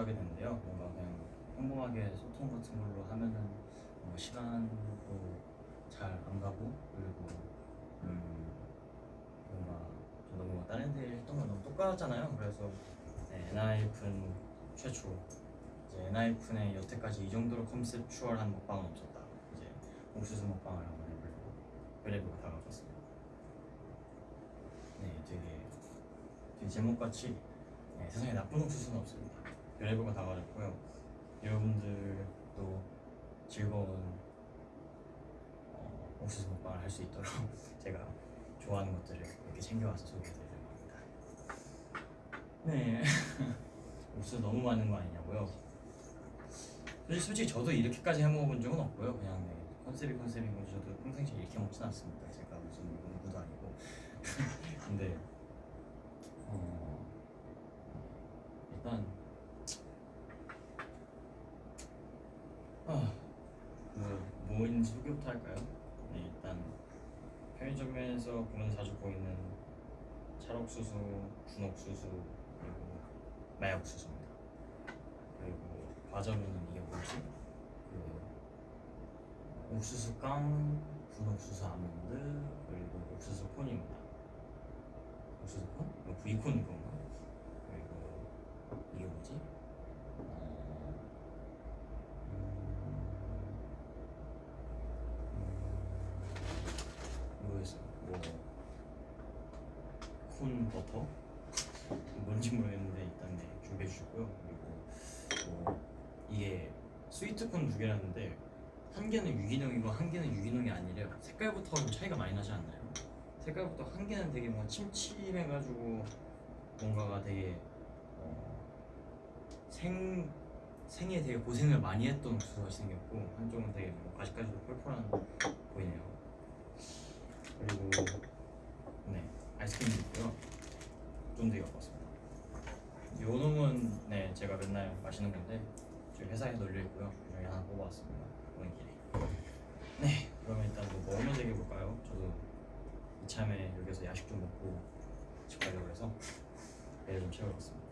하게 됐는데요. 뭔가 그냥 평범하게 소통 같은 걸로 하면은 뭐 시간도 잘 안 가고 그리고 음 뭔가 저도 뭔가 다른 데 했던 건 너무 똑같잖아요. 그래서 네, 엔하이픈 최초 이제 엔하이픈의 여태까지 이 정도로 컨셉추얼한 먹방은 없었다. 이제 옥수수 먹방을 한번 해보려고 그래보고 다가왔습니다. 네, 되게, 제목같이 네, 세상에 나쁜 옥수수는 없어요. 17번 다 가졌고요. 여러분들도 즐거운 옥수수 먹방을 할 수 있도록 제가 좋아하는 것들을 이렇게 챙겨와서 소개해드리려고 합니다. 네. 옥수수 너무 많은 거 아니냐고요? 사실 솔직히 저도 이렇게까지 해먹어본 적은 없고요. 그냥 네, 컨셉이 컨셉인 거죠 저도 평생 이렇게 먹진 않습니다. 제가 무슨 농구도 아니고. 근데 어, 일단 부터 할까요? 네, 일단 편의점에서 보면 자주 보이는 찰옥수수, 군옥수수 그리고 마약수수입니다. 그리고 과자로는 이게 뭐지? 그 옥수수 깡, 군옥수수 아몬드 그리고 옥수수 콘입니다. 옥수수 콘? 이거 브이콘인 건가? 그리고 이게 뭐지? 어... 음... 모르겠어. 뭐... 콘 버터? 뭔지 모르겠는데 일단 네 준비해 주셨고요. 그리고 뭐 이게 스위트콘 두 개라는데 한 개는 유기농이고 한 개는 유기농이 아니래요. 색깔부터 좀 차이가 많이 나지 않나요? 색깔부터 한 개는 되게 뭔가 침침해가지고 뭔가가 되게 어, 생 생에 되게 고생을 많이 했던 옥수수가 생겼고 한쪽은 되게 뭐 아직까지도 펄펄한 보이네요. 그리고 네 아이스크림도 있고요. 갖고 왔습니다. 요 놈은 네 제가 맨날 마시는 건데 저희 회사에 널려 있고요. 여기 하나 뽑아왔습니다. 오는 길에. 네 그러면 일단 뭐 먹으면 되게 볼까요? 저도 이참에 여기서 야식 좀 먹고 집 가려고 해서 배를 좀 채워봤습니다.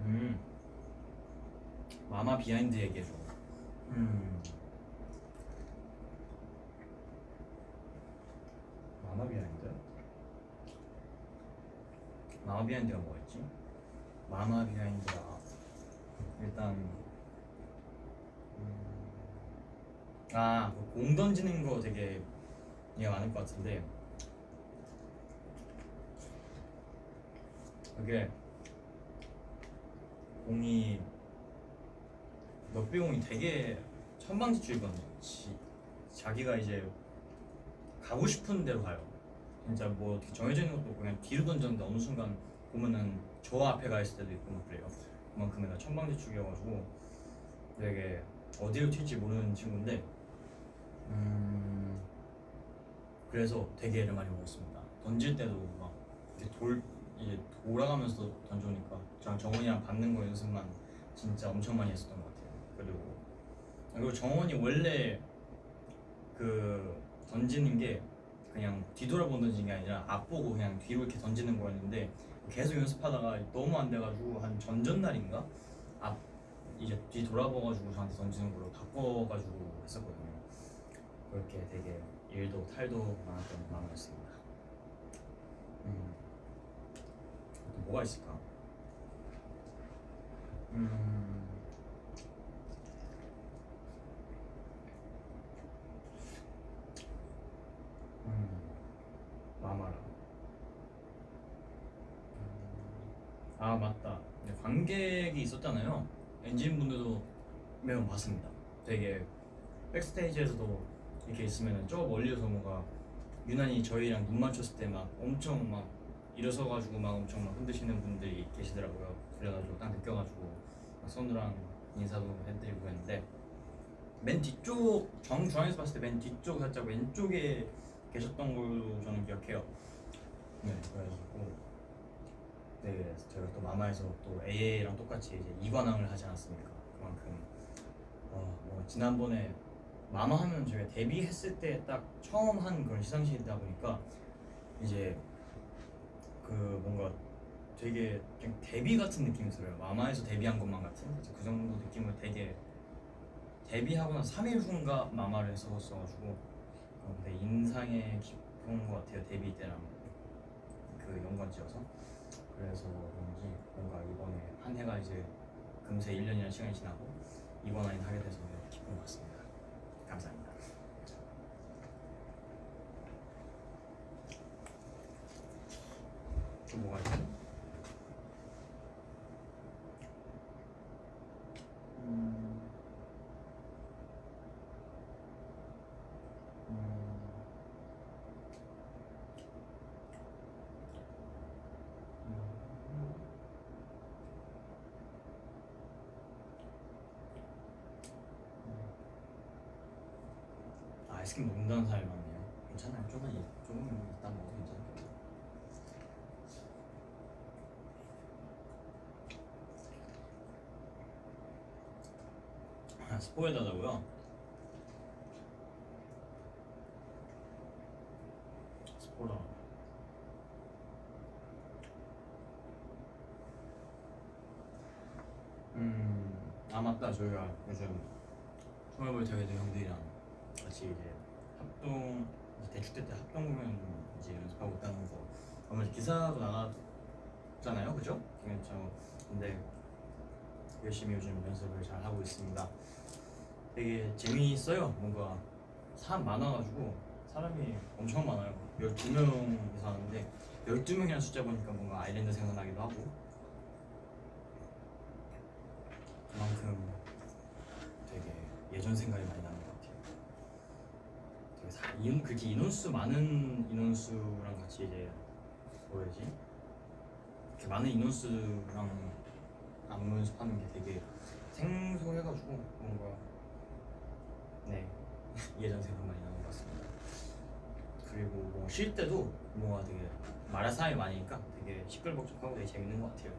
음 MAMA behind 얘기해줘. 음 MAMA behind? MAMA behind가 뭐였지? MAMA behind가 일단 음, 아공 던지는 거 되게 이해가 많을 것 같은데 그게 공이 넉비공이 되게 천방지축이거든요. 지- 자기가 이제 가고 싶은 대로 가요. 진짜 뭐 어떻게 정해져 있는 것도 그냥 뒤로 던졌는데 어느 순간 보면은 저 앞에 가 있을 때도 있고 막 그래요. 그만큼 내가 천방지축이어가지고 되게 어디로 튈지 모르는 친구인데 음 그래서 되게 애를 많이 먹었습니다. 던질 때도 막 이렇게 돌 이제 돌아가면서 던져오니까 저랑 정원이랑 받는 거 연습만 진짜 엄청 많이 했었던 것 같아요. 그리고 그리고 정원이 원래 그 던지는 게 그냥 뒤돌아보고 던지는 게 아니라 앞보고 그냥 뒤로 이렇게 던지는 거였는데 계속 연습하다가 너무 안 돼가지고 한 전전날인가 앞 이제 뒤 돌아봐가지고 저한테 던지는 걸로 바꿔가지고 했었거든요. 그렇게 되게 일도 탈도 많았던 마음이었습니다. 음. 또 뭐가 있을까? 음. 음. 마마라. 음. 아 맞다. 네, 관객이 있었잖아요. 엔진 분들도 매번 봤습니다. 되게 백스테이지에서도 이렇게 있으면 저 멀리서 뭔가 유난히 저희랑 눈 맞췄을 때 막 엄청 막 일어서가지고 막 엄청 막 흔드시는 분들이 계시더라고요. 그래가지고 딱 느껴가지고 막 손으랑 인사도 해드리고 했는데 맨 뒤쪽 정중앙에서 봤을 때 맨 뒤쪽 살짝 왼쪽에 계셨던 걸로 저는 기억해요. 네, 그래가지고 네, 제가 또 마마에서 또 AA랑 똑같이 이제 이관왕을 하지 않았습니까? 그만큼 어, 뭐 지난번에 마마 하면 저희가 데뷔했을 때 딱 처음 한 그런 시상식이다 보니까 이제 그 뭔가 되게 그냥 데뷔 같은 느낌이 들어요. 마마에서 데뷔한 것만 같은 그 정도 느낌을 되게 데뷔하고 나서 3일 후인가 마마를 했었어가지고 어, 내 인상에 깊 은것 같아요. 데뷔 때랑 그 연관지어서 그래서 그런지 뭔가 이번에 한 해가 이제 금세 1년이라는 시간이 지나고 이번 아인 하게 돼서 기쁜 것 같습니다. 감사합니다. 또 뭐가 있지? 음. 음. 음. 아, 아이스크림 먹는다는 사람이 많네요. 괜찮아요. 조금 이- 조금 이따 먹어도 괜찮아요. 아, 스포일러다고요? 스포일러. 음, 아 맞다. 저희가 요즘 스몰볼 대회도 형들이랑 같이 이제 합동 대축대 때 합동 공연 이제 연습하고 있다는 거 아마 기사도 나갔잖아요, 그죠? 그렇죠. 근데 열심히 요즘 연습을 잘 하고 있습니다. 되게 재미있어요. 뭔가 사람 많아가지고 사람이 엄청 많아요. 12명이서 하는데 12명이라는 숫자 보니까 뭔가 아일랜드 생각나기도 하고 그만큼 되게 예전 생각이 많이 같아요. 되게 사, 인, 그렇게 인원수 많은 인원수랑 같이 이제 뭐라지? 이렇게 많은 인원수랑 안무 연습하는 게 되게 생소해가지고 뭔가 네 예전 생각 많이 나는 것 같습니다. 그리고 뭐 쉴 때도 뭔가 되게 말할 사람이 많으니까 되게 시끌벅적하고 되게 재밌는 것 같아요.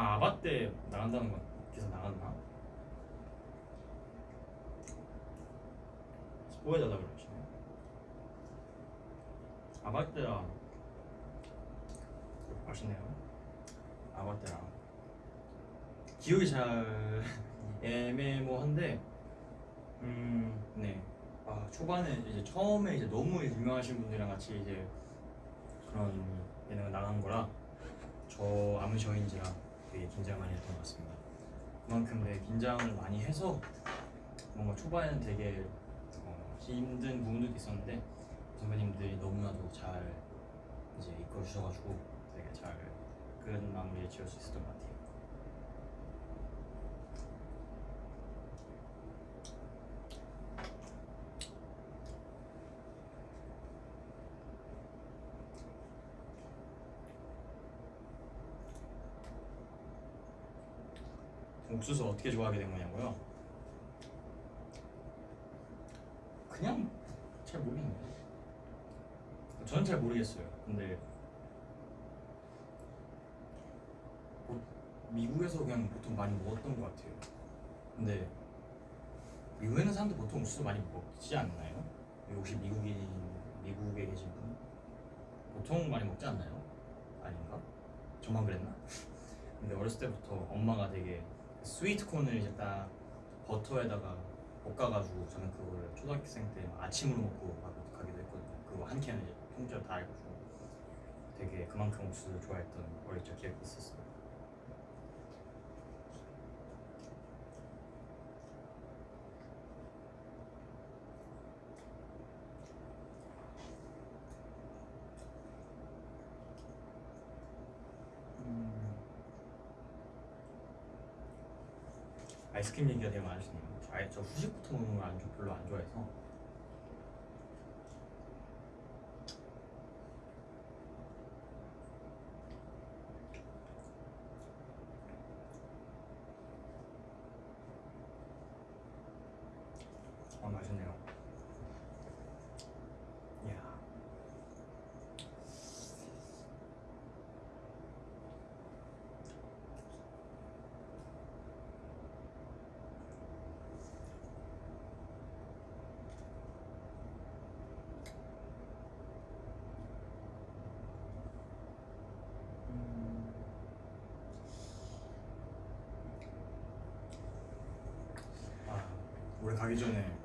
아 아바 때 나간다는 건 기사 나갔나? 스포해달라 그러시네 아바 때랑 맛있네요. 아바 때랑 기억이 잘 애매모한데 음네. 아 초반에 이제 처음에 이제 너무 유명하신 분들이랑 같이 이제 그런 예능을 나간 거라 저 아무셔인지라 되게 긴장 많이 했던 것 같습니다. 그만큼 내 긴장을 많이 해서 뭔가 초반에는 되게 어, 힘든 부분도 있었는데 선배님들이 너무나도 잘 이제 이끌어 주셔가지고 되게 잘끈 마무리에 지을 수 있었던 것 같아요. 옥수수 어떻게 좋아하게 된 거냐고요? 그냥 잘 모르겠네요. 저는 잘 모르겠어요. 근데 뭐 미국에서 그냥 보통 많이 먹었던 것 같아요. 근데 미국에 있는 사람들 보통 옥수수 많이 먹지 않나요? 혹시 미국인 미국에 계신 분 보통 많이 먹지 않나요? 아닌가? 저만 그랬나? 근데 어렸을 때부터 엄마가 되게 스위트 콘을 이제 딱 버터에다가 볶아가지고 저는 그거를 초등학생 때 아침으로 먹고 막 가기도 했거든요. 그거 한 캔을 통째로 다 해가지고 되게 그만큼 옥수수를 좋아했던 어릴 적 기억이 있었어요. 음. 아이스크림 얘기가 되게 많으시네요. 저, 아예 저 후식부터 먹는 걸 별로 안 좋아해서. 아 맛있네요. 이야. 올해 가기 전에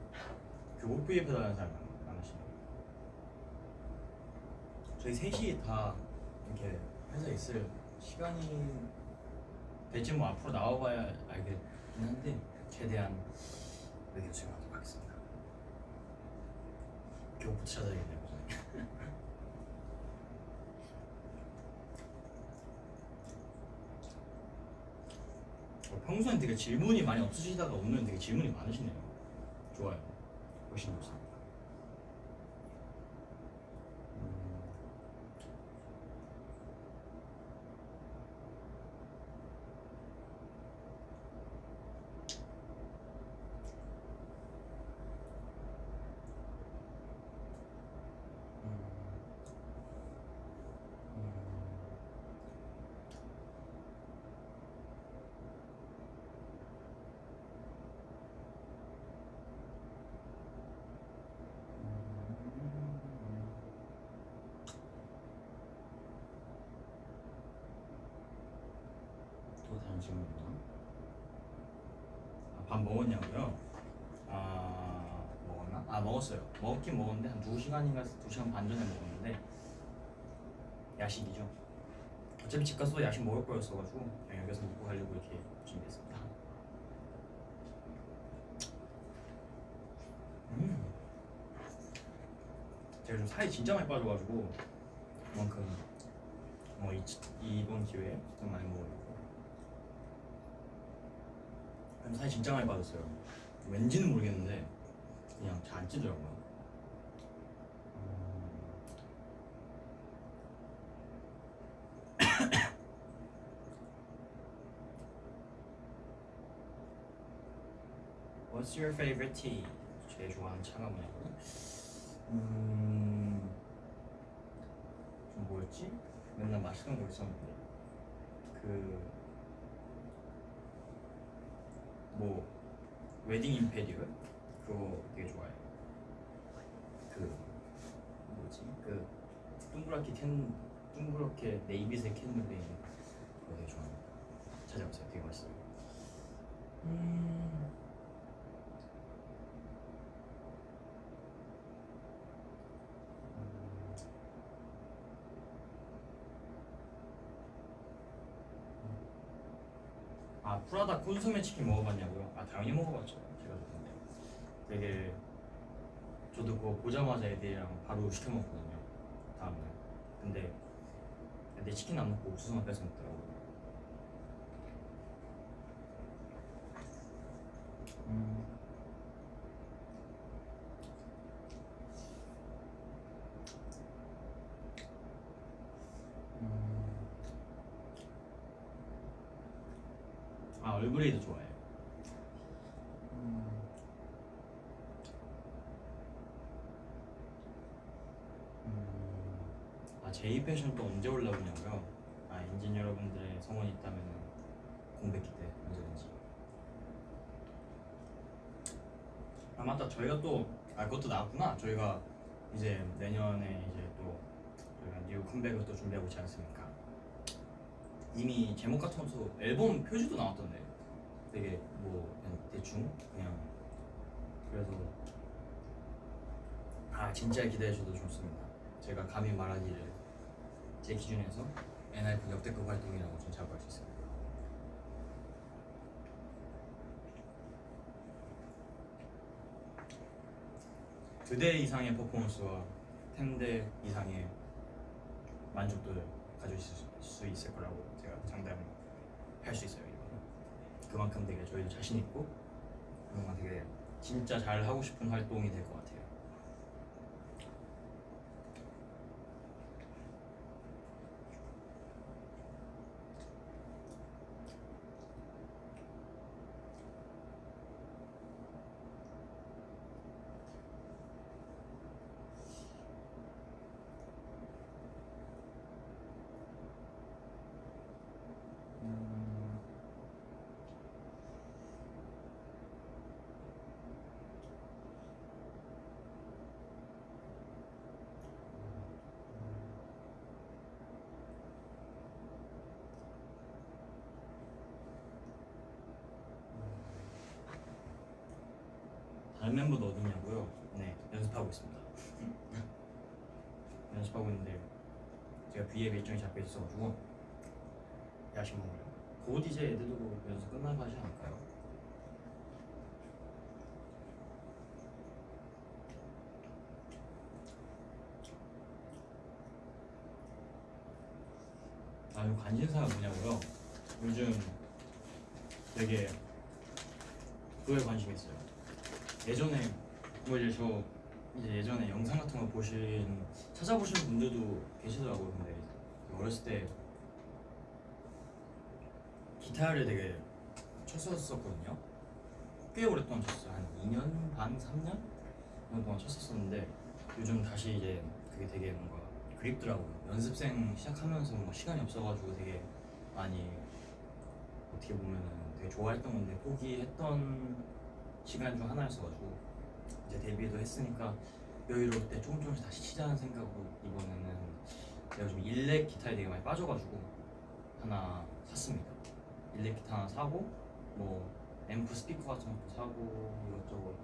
교복 구입해 달라는 사람이 많- 많으시네요. 저희 셋이 다 이렇게 회사에 있을 시간이 될지 뭐 앞으로 나와봐야 알겠긴 한데 최대한 의견 수용하도록 하겠습니다. 교복부터 찾아야겠네요. 평소엔 되게 질문이 많이 없으시다가 오늘은 되게 질문이 많으시네요. 좋아요. 훨씬 좋습니다. 있나? 아, 밥 먹었냐고요? 아 먹었나? 아 먹었어요. 먹긴 먹었는데 한 2시간인가 2시간 반 전에 먹었는데 야식이죠. 어차피 집 가서 야식 먹을 거였어가지고 그냥 여기서 먹고 가려고 이렇게 준비했습니다. 음. 제가 좀 살이 진짜 많이 빠져가지고 그만큼 뭐 이, 이번 기회에 좀 많이 먹으려고 그럼 살이 진짜 많이 빠졌어요 왠지는 모르겠는데 그냥 잘 안 찌더라고요 음. What's your favorite tea? 제일 좋아하는 차가 뭐냐고요? 음... 좀 뭐였지? 맨날 마시던 거 있었는데 그... 뭐 Wedding Imperial? 그거 되게 좋아해요. 그... 뭐지? 그... 둥그랗게 캔... 둥그렇게 네이비색 있는 그거 되게 좋아해요. 찾아보세요. 되게 맛있어요. 음... 아 프라다 콘소메 치킨 먹어봤냐고요? 아 당연히 먹어봤죠. 제가 좋던데. 되게 저도 그거 보자마자 애들이랑 바로 시켜 먹거든요. 다음날. 근데 애들 치킨 안 먹고 옥수수만 뺏어 먹더라고요 음. 음. 아 얼그레이도 좋아해요. 음. 음. 아 제이 패션 또 언제 올라오냐고요? 아 엔진 여러분들의 성원이 있다면 공백기 때 언제든지. 아 맞다 저희가 또아 그것도 나왔구나. 저희가 이제 내년에 이제 또 저희가 new 컴백을 또 준비하고 있지 않습니까? 이미 제목 같은 것도 앨범 표지도 나왔던데 되게 뭐 그냥 대충 그냥 그래서 아 진짜 기대해 줘도 좋습니다 제가 감히 말하기를 제 기준에서 NIP 역대급 활동이라고 좀 자부할 수 있습니다 두 대 이상의 퍼포먼스와 10대 이상의 만족도를 가질 수, 수 있을 거라고 제가 장담할 수 있어요 이거는 그만큼 되게 저희도 자신 있고 뭔가 되게 진짜 잘 하고 싶은 활동이 될 것 같아요. 음, 다른 멤버도 어딨냐고요? 네 연습하고 있습니다. 연습하고 있는데 제가 B앱 일정이 잡혀 있어가지고 야식 먹으려. 곧 이제 애들도 연습 끝나고 하지 않을까요? 아, 요 관심사가 뭐냐고요? 요즘 되게 그거에 관심이 있어요. 예전에 뭐 이제 저 이제 예전에 영상 같은 거 보신 찾아보신 분들도 계시더라고요. 근데 어렸을 때 기타를 되게 쳤었었거든요. 꽤 오랫동안 쳤어요. 한 2년 반, 3년 정도 동안 쳤었었는데 요즘 다시 이제 그게 되게 뭔가 그립더라고요. 연습생 시작하면서 뭔가 시간이 없어가지고 되게 많이 어떻게 보면은 되게 좋아했던 건데 포기했던 시간 중 하나였어가지고 이제 데뷔도 했으니까 여유로울 때 조금 조금씩 다시 치자는 생각으로 이번에는 제가 요즘 일렉 기타에 되게 많이 빠져가지고 하나 샀습니다. 일렉 기타 하나 사고 뭐 앰프 스피커 같은 것도 사고 이것저것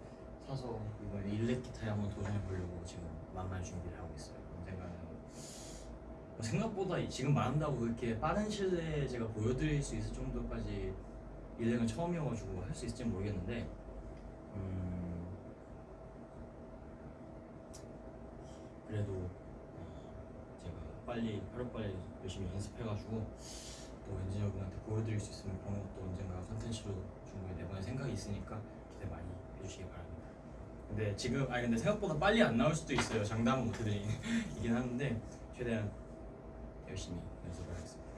사서 이번에 일렉 기타에 한번 도전해 보려고 지금 만만 준비를 하고 있어요. 언젠가는 뭐 생각보다 이- 지금 말한다고 그렇게 빠른 시일 내에 제가 보여드릴 수 있을 정도까지 일렉은 처음이어가지고 할 수 있을지 모르겠는데 음 그래도 어, 제가 빨리 하루빨리 열심히 연습해가지고 또 왠지 여러분한테 보여드릴 수 있으면 그런 것도 언젠가 컨텐츠로 중간에 내보낼 생각이 있으니까 기대 많이 해주시기 바랍니다. 근데 지금 아니 근데 생각보다 빨리 안 나올 수도 있어요. 장담은 못해드리긴 하는데 최대한 열심히 연습을 하겠습니다.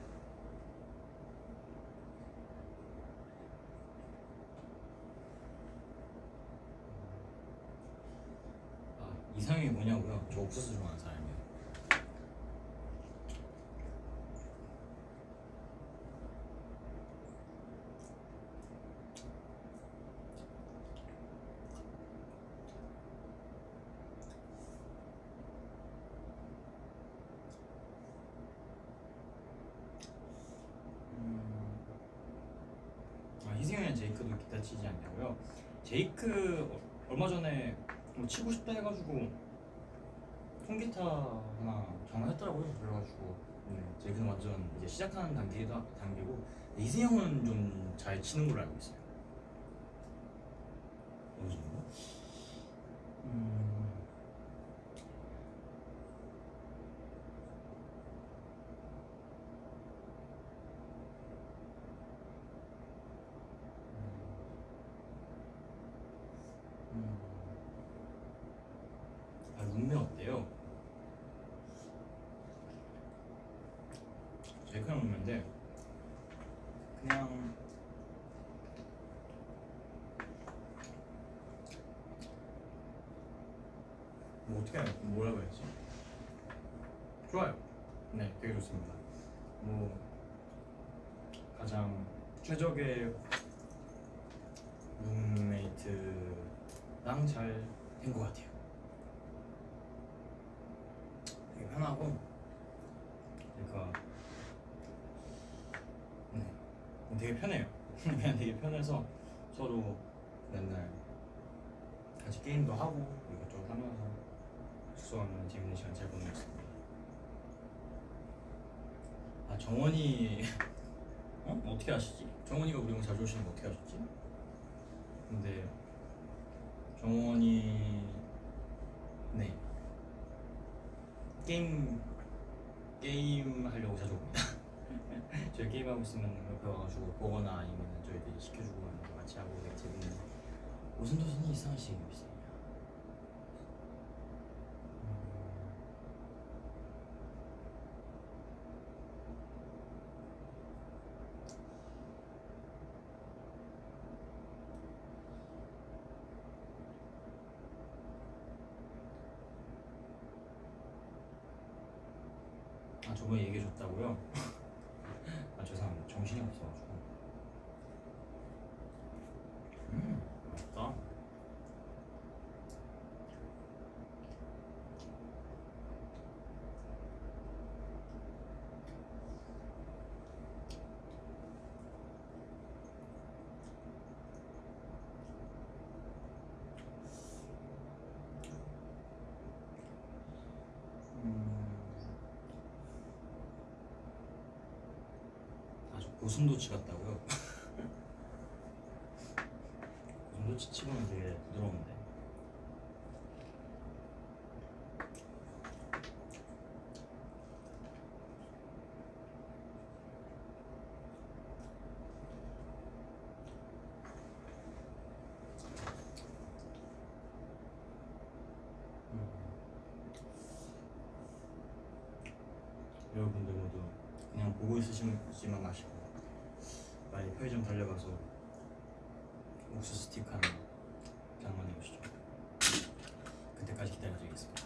아 이상형이 뭐냐고요? 저 옥수수 좋아하는 사람이에요. 음, 아 희승이랑 제이크도 기타 치지 않냐고요? 제이크 어- 얼마 전에 뭐 치고 싶다 해가지고 통기타 하나 장만했더라고요. 그래가지고 네, 제이크는 완전 이제 시작하는 단계다 단계고 이승형은 좀 잘 치는 걸로 알고 있어요. 어느 정도? 음. 음. 아 룸메 어때요? 제이크랑 룸메인데 그냥 뭐 어떻게 뭐라고 해야지? 좋아요. 네, 되게 좋습니다. 뭐 가장 최적의 룸메이트랑 잘 된 것 같아요. 되게 편하고 그러니까 네, 되게 편해요. 그냥 되게 편해서 서로 맨날 같이 게임도 하고 이것저것 하면서 숙소하면 재밌는 시간 잘 보내고 있습니다. 아 정원이 어? 어떻게 아시지? 정원이가 우리 형 자주 오시는 거 어떻게 아셨지? 근데 정원이 네 게임 게임 하려고 자주 옵니다. 저희 게임 하고 있으면 옆에 와가지고 보거나 아니면 저희들이 시켜주고 같이 하고 되게 재밌는 무슨 도선이 이상하시게 비싸냐? 아 저번에 얘기해 줬다고요? 정신이 없어가지고 음 맛있다 고슴도치 같다고요? 고슴도치 치고는 되게 부드러운데 음. 여러분들 모두 그냥 보고 있으시지만 마시고 빨리 편의점 달려가서 옥수수 스틱 하나 장만해 오시죠. 그때까지 기다려드리겠습니다.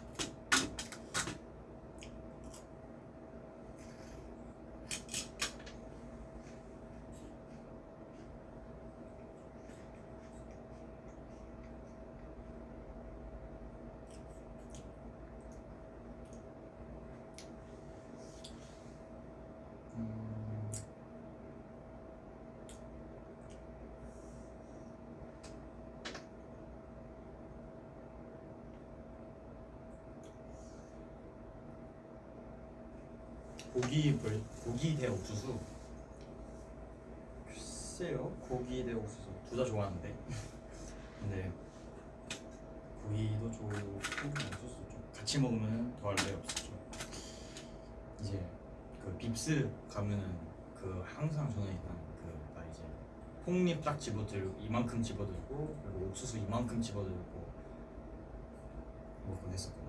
고기 벌 고기 대 옥수수. 글쎄요 고기 대 옥수수. 둘 다 좋아하는데. 근데 고기도 좋고 옥수수 좀 같이 먹으면 더할 나위 없었죠 이제 그 빕스 가면은 그 항상 저는 일단 그나 이제 폭립 딱 집어들고 이만큼 집어들고 그리고 옥수수 이만큼 집어들고 먹곤 했었거든요.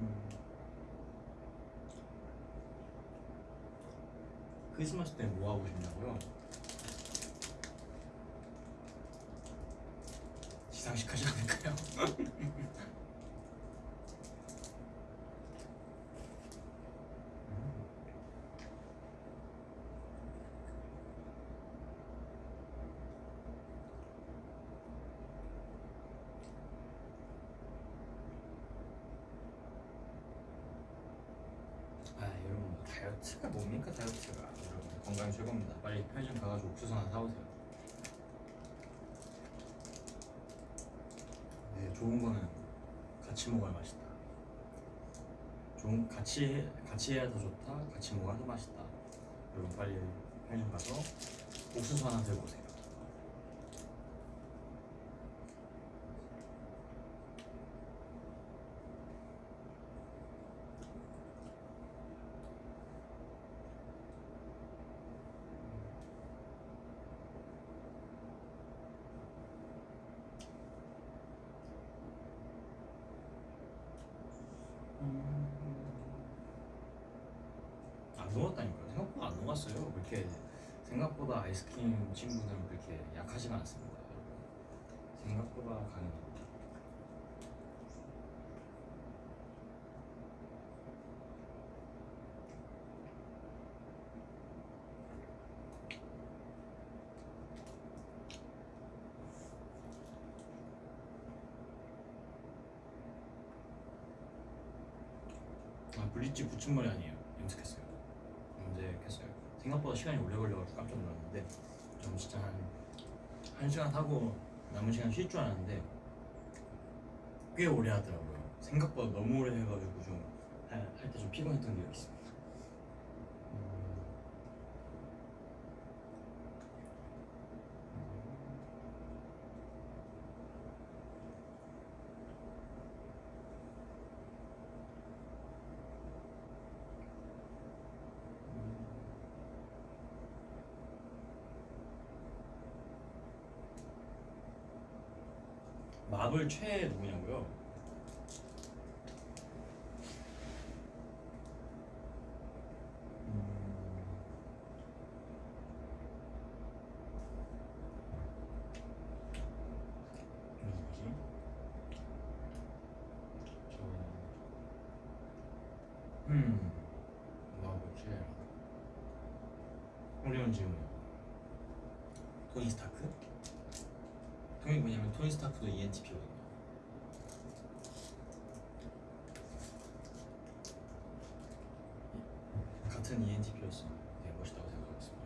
음. 크리스마스 때 뭐 하고 싶냐고요? 시상식 하지 않을까요? 아 여러분 다이어트가 뭡니까? 다이어트가? 여러분 건강 최고입니다. 빨리 편의점 가가지고 옥수수 하나 사오세요. 네 좋은 거는 같이 먹어야 맛있다. 좋은 같이 해, 같이 해야 더 좋다? 같이 먹어야 더 맛있다. 여러분 빨리 편의점 가서 옥수수 하나 들고 오세요 안 녹았다니까요. 생각보다 안 녹았어요. 그렇게 아이스크림 친구들은 그렇게 약하지가 않습니다. 생각보다 강해요. 아 블리치 붙임머리 아니에요. 염색했어요. 염색했어요. 생각보다 시간이 오래 걸려가지고 깜짝 놀랐는데 좀 진짜 한, 한 시간 하고 남은 시간 쉴 줄 알았는데 꽤 오래 하더라고요. 생각보다 너무 오래 해가지고 좀 할 때좀 피곤했던 기억이 있습니다. 마블 최애 누구냐고요? 음. 음, 뭐하고 있지? 우리는 지금 토니 스타크? 통이 뭐냐면 토니 스타크도 E ENTP거든요. E ENTP였으면 되게 멋있다고 생각하겠습니다.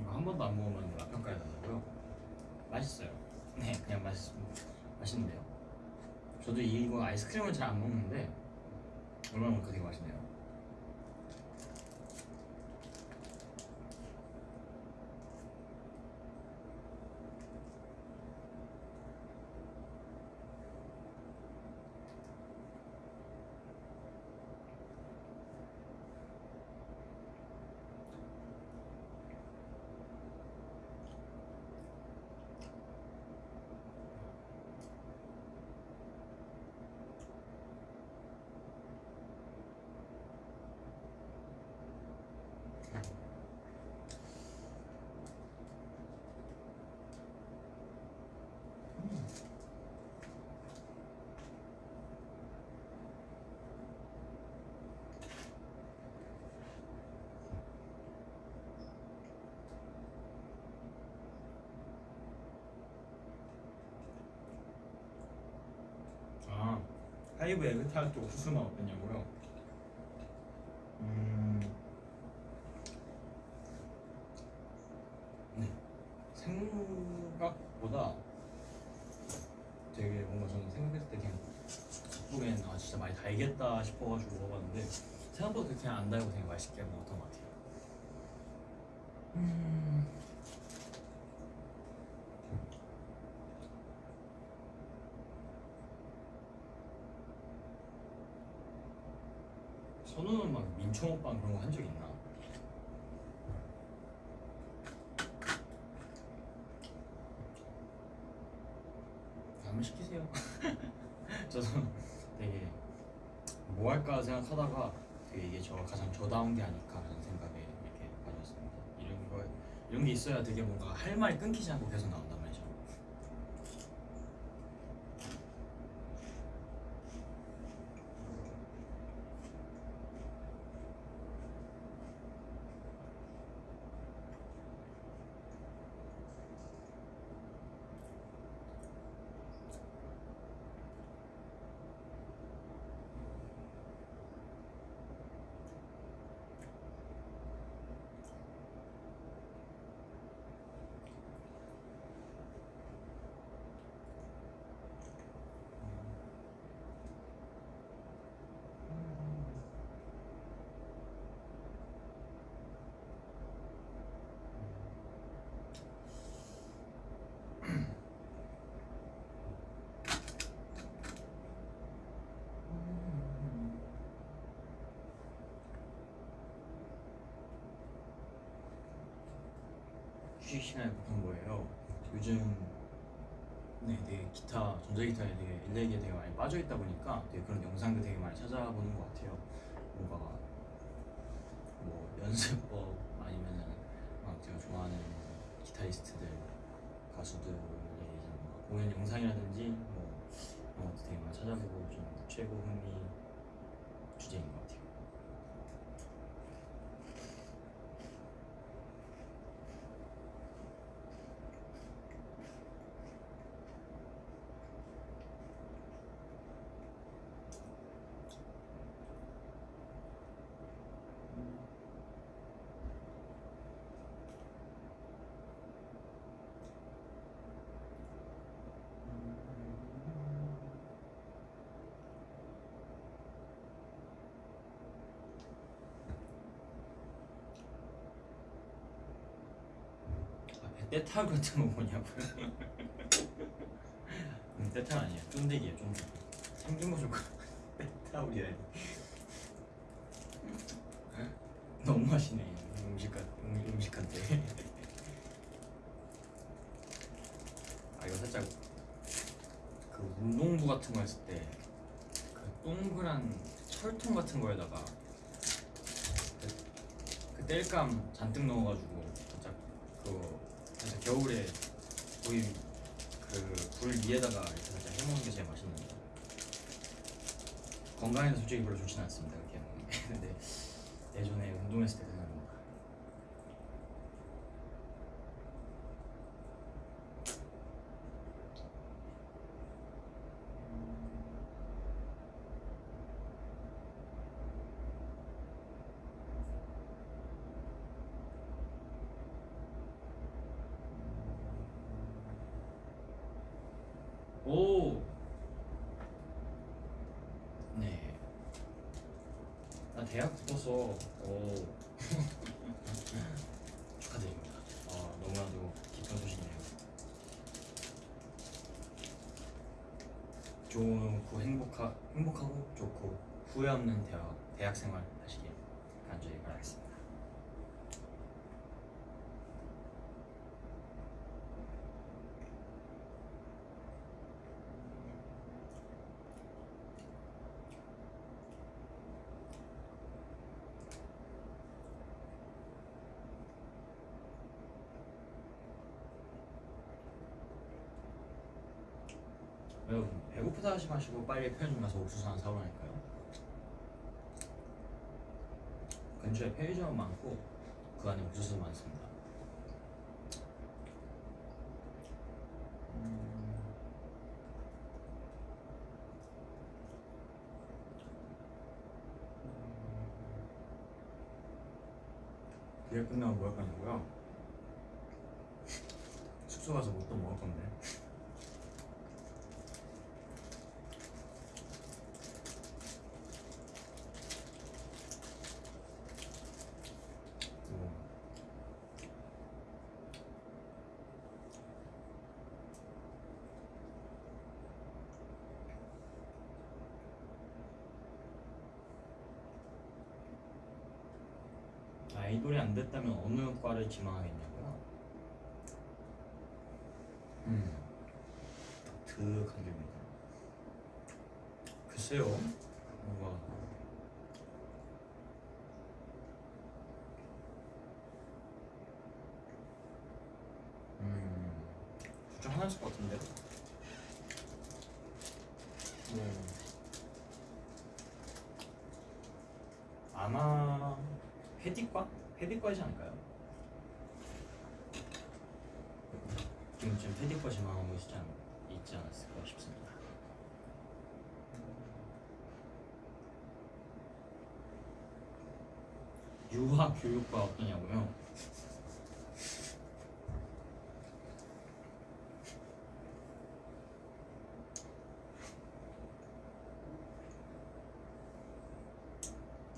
이거 한 번도 안 먹으면 맛 평가해 달라고요? 맛있어요. 네, 그냥 맛있 맛있는데요. 저도 이거 아이스크림을 잘 안 먹는데 얼마나 먹으니까 되게 맛있네요. 아, 하이브 에그타르트 옥수수 맛 어땠냐고요? 음, 네, 생각보다 되게 뭔가 저는 생각했을 때 그냥 겉보기엔 아 진짜 많이 달겠다 싶어가지고 먹어봤는데 생각보다 그렇게 안 달고 되게 맛있게 먹었던 것 같아요. 음. 선우는 막 민초 먹방 그런 거 한 적 있나? 한번 시키세요. 저도 되게 뭐 할까 생각하다가 되게 이게 저 가장 저다운 게 아닐까라는 생각에 이렇게 가졌습니다. 이런 거 이런 게 있어야 되게 뭔가 할 말이 끊기지 않고 계속 나온단 휴식 시간에 보통 뭐예요? 요즘 네, 되게 기타 전자기타에 되게 일렉에 되게 많이 빠져 있다 보니까 되게 그런 영상들 되게 많이 찾아보는 것 같아요. 뭔가 뭐 연습법 아니면은 막 제가 좋아하는 기타리스트들 가수들의 뭔가 공연 영상이라든지 뭐 이런 것도 되게 많이 찾아보고 좀 최고 흥미 떼타고 같은 거 뭐냐고요? 음, 떼타 아니야 쫀득이야 쫀득. 생긴 거 좋고 떼타우리라니 그, 너무 맛있네 음식 같 음, 음식 같대 아 이거 살짝 그 운동부 같은 거 했을 때 그 동그란 철통 같은 거에다가 그, 그, 뗄감 잔뜩 넣어가지고 살짝 그 거 살짝 겨울에 거기 그불 위에다가 이렇게 살짝 해먹는 게 제일 맛있는데 건강에는 솔직히 별로 좋지는 않습니다 그렇게 해먹는 게. 근데 예전에 운동했을 때 생각납니다 오! 네. 나 대학 붙어서 오. 축하드립니다. 아, 너무나도 기쁜 소식이네요. 좋고 행복하, 행복하고 좋고 후회 없는 대학, 대학 생활 하시길 간절히 바라겠습니다. 여러분 배고프다 하지 마시고 빨리 편의점 가서 옥수수 하나 사오라니까요 근처에 편의점 많고 그 안에 옥수수 많습니다 음. 그게 끝나고 뭐 할 거냐고요? 숙소 가서 뭐 또 먹을 건데 뭐 아이돌이 안 됐다면 어느 과를 지망하겠냐고요? 음, 독특한 질문이다. 글쎄요, 뭔가 음, 하나일 것 같은데. 뭐 아마 회디과? 지금쯤 회디과 지망하고 있지, 않, 있지 않았을까 싶습니다. 유학 교육과 어떠냐고요?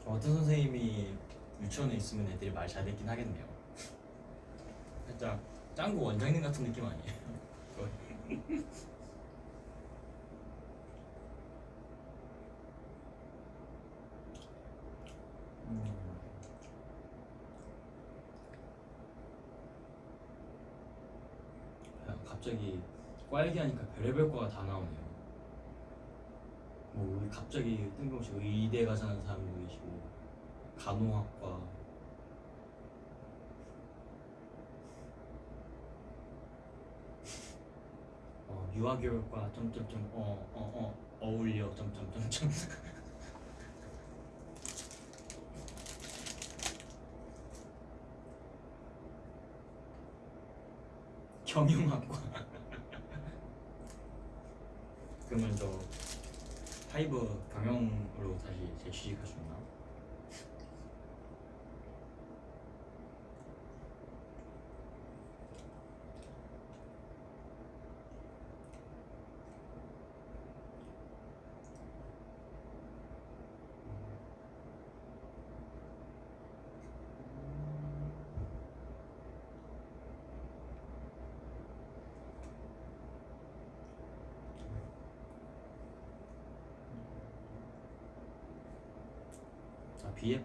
어떤 선생님이 유치원에 있으면 애들이 말 잘 듣긴 하겠네요. 살짝 짱구 원장님 같은 느낌 아니에요? 음. 야, 갑자기 과 얘기하니까 별의별 과가 다 나오네요. 뭐 갑자기 뜬금없이 의대 가자는 사람도 계시고 간호학과. 어, 유아교육과 점점점 어어어 어, 어울려 점점점점. 경영학과. 그러면 저 하이브 경영으로 다시 있나?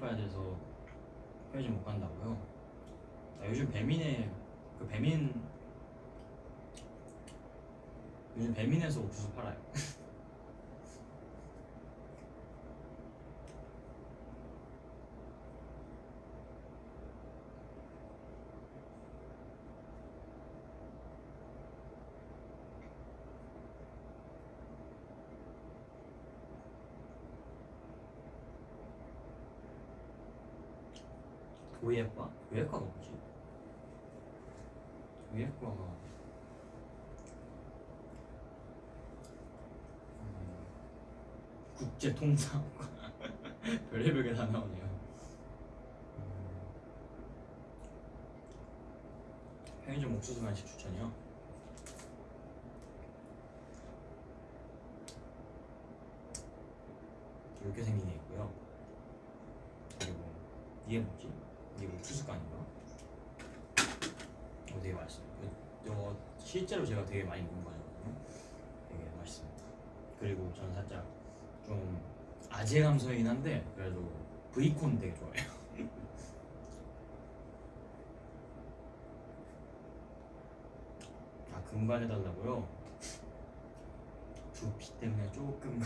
아 비예빠야 돼서 편의점 못 간다고요? 아, 요즘 배민의 그 배민 요즘 배민에서 옥수수 팔아요. 교회과? 교회과가 뭐지? 교회과가 음, 국제통상과 별의별 게 다 나오네요. 음, 편의점 옥수수 간식 추천이요. 이렇게 생긴 게 있고요. 그리고 이게 뭐지? 이게 옥수수간인가? 어, 되게 맛있어요. 그, 이거 실제로 제가 되게 많이 먹은 거거든요. 되게 맛있습니다. 그리고 저는 살짝 좀 아재 감성이긴 한데 그래도 브이콘 되게 좋아해요. 아 금발 해달라고요? 두피 때문에 조금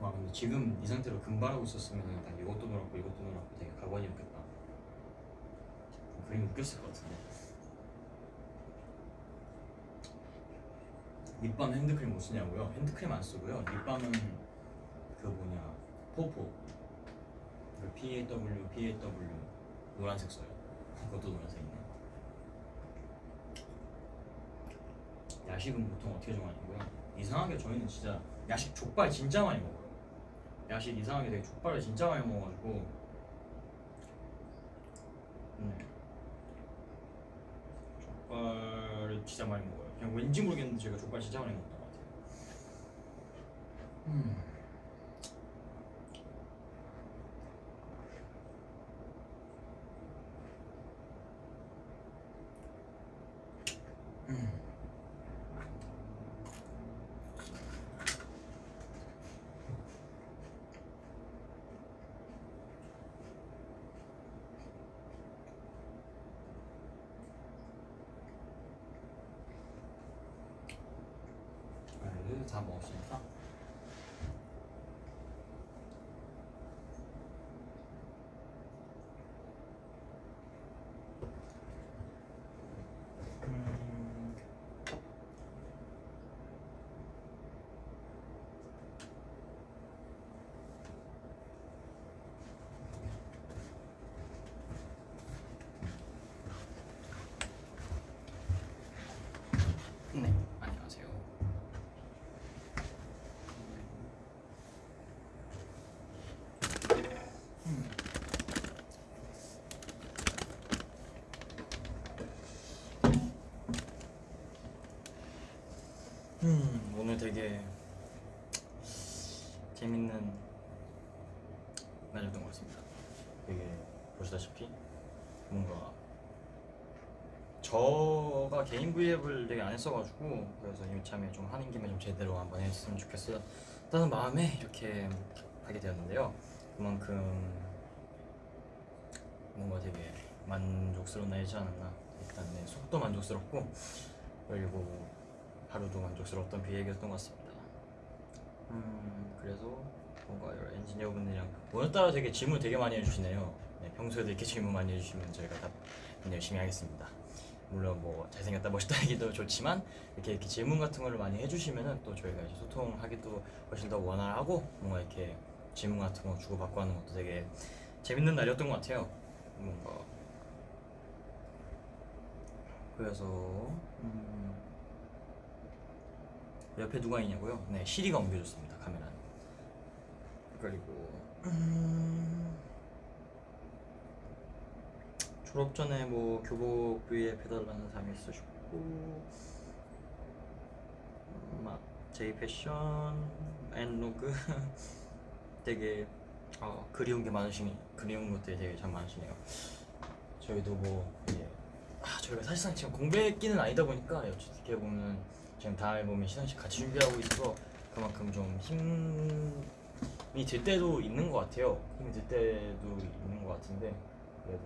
와 근데 지금 이 상태로 금발하고 있었으면 딱 이것도 놀았고 이것도 놀았고 되게 가관이었겠다 그림 웃겼을 것 같은데 립밤 핸드크림 못 쓰냐고요? 핸드크림 안 쓰고요. 립밤은 그 뭐냐 포포. 그 PAW PAW 노란색 써요. 그것도 노란색이네. 야식은 보통 어떻게 정하냐고요? 이상하게 저희는 진짜 야식 족발 진짜 많이 먹어요. 야식 이상하게 되게 족발을 진짜 많이 먹어가지고. 음. 족발을 진짜 많이 먹어요 그냥 왠지 모르겠는데 제가 족발 진짜 많이 먹던 것 같아요 음. 음. 과일을 다 먹었으니까 음, 네 안녕하세요 음, 오늘 되게 재밌는 날이었던 것 같습니다. 되게 보시다시피 뭔가 저가 개인 브이앱을 되게 안 했어가지고 그래서 이참에 좀 하는 김에 좀 제대로 한번 했으면 좋겠었다는 마음에 이렇게 하게 되었는데요. 그만큼 뭔가 되게 만족스러운 날이지 않았나. 일단 네, 속도 만족스럽고 그리고 하루도 만족스러웠던 비행이었던 것 같습니다. 음 그래서 뭔가 여러 엔지니어분들이랑 오늘따라 되게 질문 되게 많이 해주시네요. 네, 평소에도 이렇게 질문 많이 해주시면 저희가 답 열심히 하겠습니다. 물론 뭐 잘생겼다 멋있다 얘기도 좋지만 이렇게, 이렇게 질문 같은 거를 많이 해주시면은 또 저희가 이제 소통하기도 훨씬 더 원활하고 뭔가 이렇게 질문 같은 거 주고받고 하는 것도 되게 재밌는 날이었던 것 같아요. 뭔가 그래서 음, 옆에 누가 있냐고요? 네, 시리가 옮겨줬습니다 카메라는. 그리고 음, 졸업 전에 뭐 교복 브이앱 해달라는 사람이 있으셨고 음, 막 제이 패션 앤 로그 되게 어, 그리운 게 많으시니 그리운 것들이 되게 참 많으시네요. 저희도 뭐 이제 아, 저희가 사실상 지금 공백기는 아니다 보니까 어떻게 보면 지금 다음 앨범에 시상식 같이 준비하고 있어서 그만큼 좀 힘이 들 때도 있는 것 같아요. 힘이 들 때도 있는 것 같은데 그래도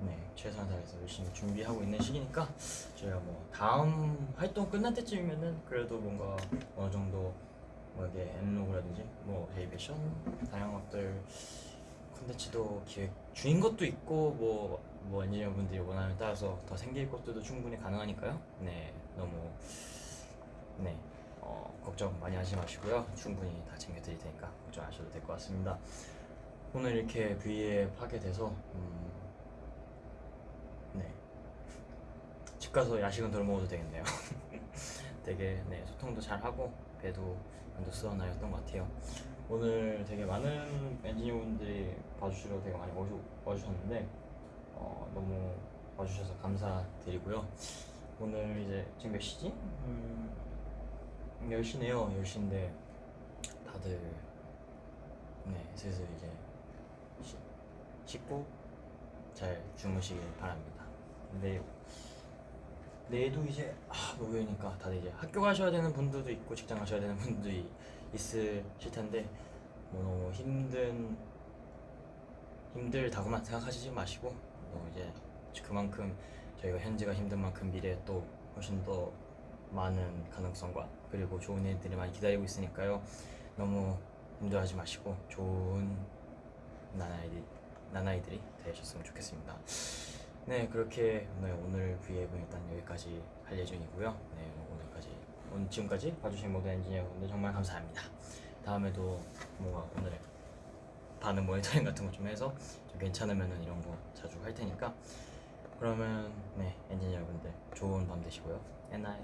네 최선을 다해서 열심히 준비하고 있는 시기니까 저희가 뭐 다음 활동 끝날 때쯤이면은 그래도 뭔가 어느 정도 뭐 이게 엠로그라든지 뭐 패션 다양한 것들 콘텐츠도 기획 중인 것도 있고 뭐, 뭐 엔지니어 분들이 원하는 따라서 더 생길 것들도 충분히 가능하니까요. 네, 너무 네 어, 걱정 많이 하지 마시고요. 충분히 다 챙겨드릴 테니까 걱정 안 하셔도 될 것 같습니다. 오늘 이렇게 V앱 하게 돼서 음, 네. 집 가서 야식은 덜 먹어도 되겠네요. 되게 네, 소통도 잘 하고 배도 만족스러운 날이었던 것 같아요. 오늘 되게 많은 엔지니어분들이 봐주시러 되게 많이 와주, 와주셨는데 어, 너무 와주셔서 감사드리고요. 오늘 이제 지금 몇 시지? 음, 10시네요. 10시인데 다들 네 슬슬 이제 시, 씻고 잘 주무시길 바랍니다. 근데 내일도 이제 아, 목요일이니까 다들 이제 학교 가셔야 되는 분들도 있고 직장 가셔야 되는 분들이 있으실 텐데 뭐 너무 힘든 힘들다고만 생각하시지 마시고 뭐 이제 그만큼 저희가 현재가 힘든 만큼 미래에 또 훨씬 더 많은 가능성과 그리고 좋은 일들이 많이 기다리고 있으니까요 너무 힘들어하지 마시고 좋은 나나이들, 나나이들이 되셨으면 좋겠습니다. 네 그렇게 오늘 오늘 V앱은 일단 여기까지 할 예정이고요. 네 오늘까지 오늘 지금까지 봐주신 모든 엔지니어분들 정말 감사합니다. 다음에도 뭔가 오늘 반응 모니터링 같은 거 좀 해서 좀 괜찮으면은 이런 거 자주 할 테니까 그러면 네 엔지니어분들 좋은 밤 되시고요. 엔나이